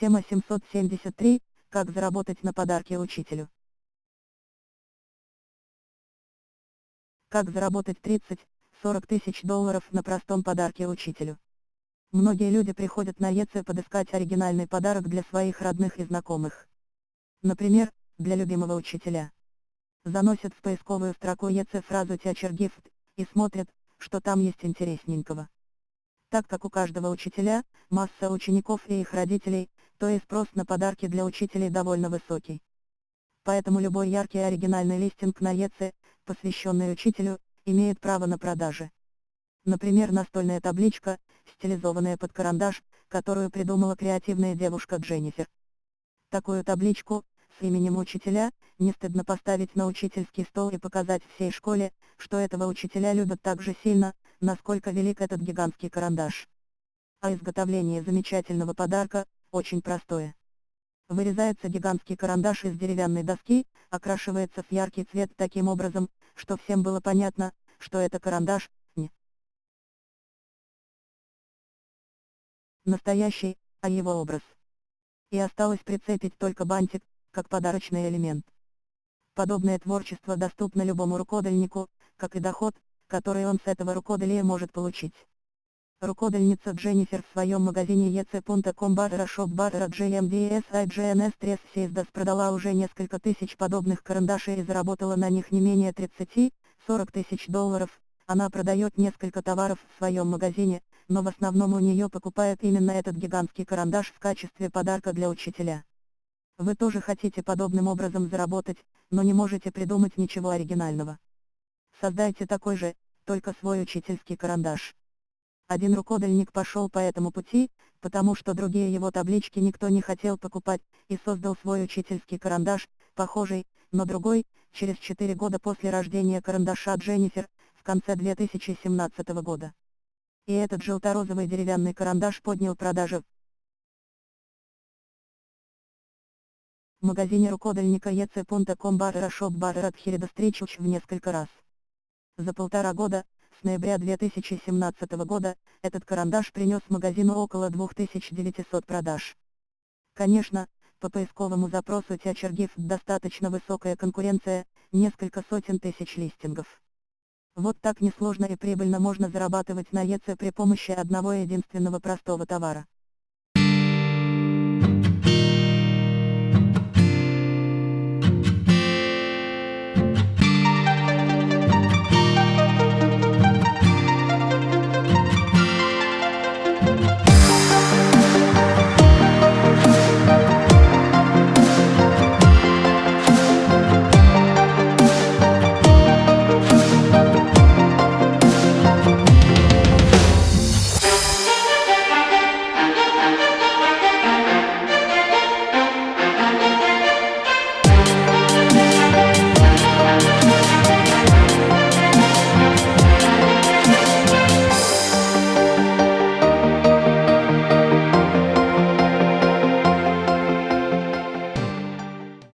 Тема 773. Как заработать на подарки учителю. Как заработать 30-40 тысяч долларов на простом подарке учителю. Многие люди приходят на ЕЦ подыскать оригинальный подарок для своих родных и знакомых. Например, для любимого учителя. Заносят в поисковую строку ЕЦ фразу «Teacher Gift» и смотрят, что там есть интересненького. Так как у каждого учителя, масса учеников и их родителей, то и спрос на подарки для учителей довольно высокий. Поэтому любой яркий оригинальный листинг на ЕЦ, посвященный учителю, имеет право на продажи. Например настольная табличка, стилизованная под карандаш, которую придумала креативная девушка Дженнифер. Такую табличку, с именем учителя, не стыдно поставить на учительский стол и показать всей школе, что этого учителя любят так же сильно, насколько велик этот гигантский карандаш. А изготовление замечательного подарка, очень простое. Вырезается гигантский карандаш из деревянной доски, окрашивается в яркий цвет таким образом, что всем было понятно, что это карандаш, не настоящий, а его образ. И осталось прицепить только бантик, как подарочный элемент. Подобное творчество доступно любому рукодельнику, как и доход, который он с этого рукоделия может получить. Рукодельница Дженнифер в своем магазине ec.com barra shop barra gmds igns tres Сейздас продала уже несколько тысяч подобных карандашей и заработала на них не менее 30-40 тысяч долларов. Она продает несколько товаров в своем магазине, но в основном у нее покупают именно этот гигантский карандаш в качестве подарка для учителя. Вы тоже хотите подобным образом заработать, но не можете придумать ничего оригинального. Создайте такой же, только свой учительский карандаш. Один рукодельник пошел по этому пути, потому что другие его таблички никто не хотел покупать, и создал свой учительский карандаш, похожий, но другой, через 4 года после рождения карандаша Дженнифер, в конце 2017 года. И этот желторозовый деревянный карандаш поднял продажи. В магазине рукодельника ec.com barra shop barra в несколько раз. За полтора года, ноября 2017 года, этот карандаш принес магазину около 2900 продаж. Конечно, по поисковому запросу Teacher достаточно высокая конкуренция, несколько сотен тысяч листингов. Вот так несложно и прибыльно можно зарабатывать на ЕЦ при помощи одного единственного простого товара.